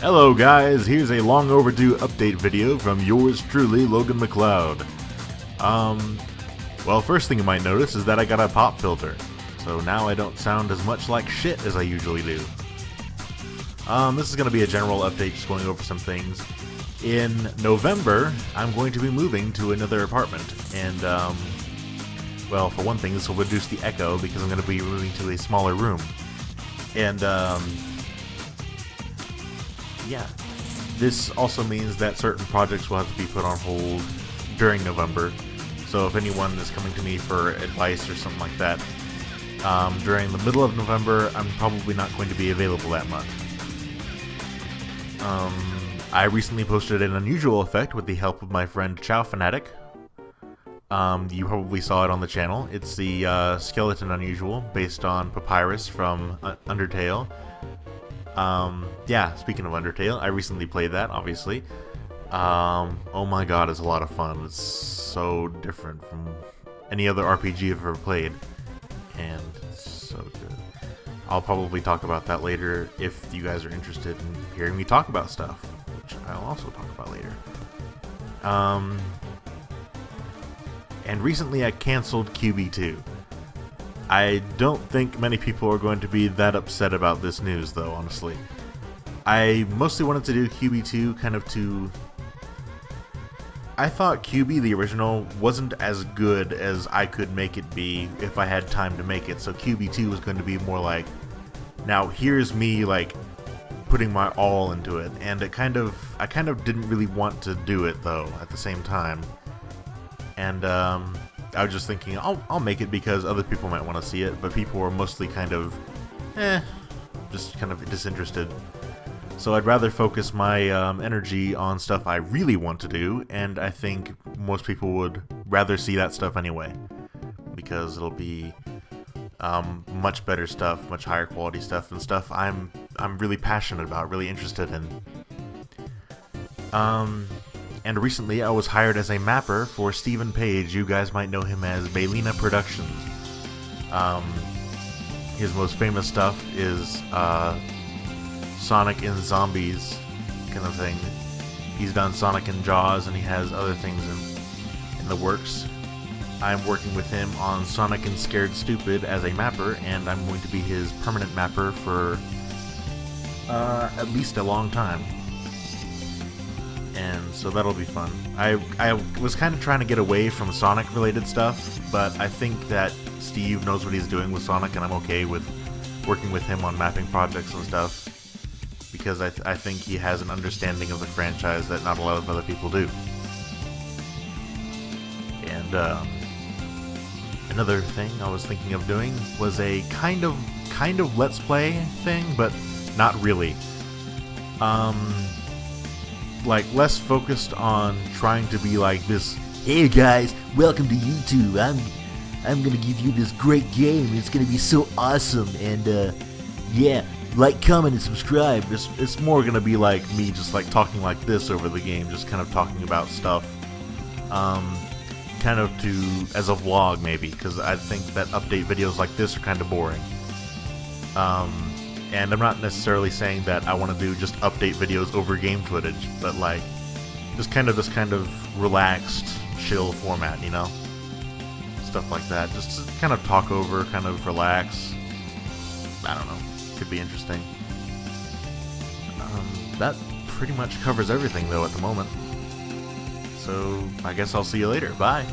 Hello guys, here's a long overdue update video from yours truly, Logan McLeod. Um, well first thing you might notice is that I got a pop filter, so now I don't sound as much like shit as I usually do. Um, this is going to be a general update, just going over some things. In November, I'm going to be moving to another apartment, and um, well, for one thing, this will reduce the echo because I'm going to be moving to a smaller room. And um, yeah. This also means that certain projects will have to be put on hold during November. So if anyone is coming to me for advice or something like that, um, during the middle of November, I'm probably not going to be available that month. Um, I recently posted an unusual effect with the help of my friend Chow Fanatic. Um, you probably saw it on the channel. It's the uh, Skeleton Unusual, based on Papyrus from uh, Undertale. Um, yeah, speaking of Undertale, I recently played that, obviously. Um, oh my god, it's a lot of fun. It's so different from any other RPG I've ever played. And so good. I'll probably talk about that later if you guys are interested in hearing me talk about stuff, which I'll also talk about later. Um, and recently I canceled QB2. I don't think many people are going to be that upset about this news, though, honestly. I mostly wanted to do QB2 kind of to... I thought QB, the original, wasn't as good as I could make it be if I had time to make it, so QB2 was going to be more like, now here's me, like, putting my all into it, and it kind of, I kind of didn't really want to do it, though, at the same time. And, um, I was just thinking, I'll, I'll make it because other people might want to see it, but people were mostly kind of, eh, just kind of disinterested. So I'd rather focus my um, energy on stuff I really want to do, and I think most people would rather see that stuff anyway, because it'll be um, much better stuff, much higher quality stuff, and stuff I'm I'm really passionate about, really interested in. Um, and recently I was hired as a mapper for Stephen Page. You guys might know him as Baylina Productions. Um, his most famous stuff is uh, Sonic and Zombies kind of thing. He's done Sonic and Jaws, and he has other things in, in the works. I'm working with him on Sonic and Scared Stupid as a mapper, and I'm going to be his permanent mapper for uh, at least a long time and so that'll be fun. I, I was kind of trying to get away from Sonic related stuff, but I think that Steve knows what he's doing with Sonic, and I'm okay with working with him on mapping projects and stuff, because I, th I think he has an understanding of the franchise that not a lot of other people do. And um, another thing I was thinking of doing was a kind of kind of let's play thing, but not really. Um, like less focused on trying to be like this. Hey guys, welcome to YouTube. I'm I'm gonna give you this great game. It's gonna be so awesome, and uh, yeah, like, comment, and subscribe. It's it's more gonna be like me just like talking like this over the game, just kind of talking about stuff. Um, kind of to as a vlog maybe, because I think that update videos like this are kind of boring. Um, and I'm not necessarily saying that I want to do just update videos over game footage, but like, just kind of this kind of relaxed, chill format, you know? Stuff like that. Just kind of talk over, kind of relax. I don't know. Could be interesting. Um, that pretty much covers everything, though, at the moment. So, I guess I'll see you later. Bye.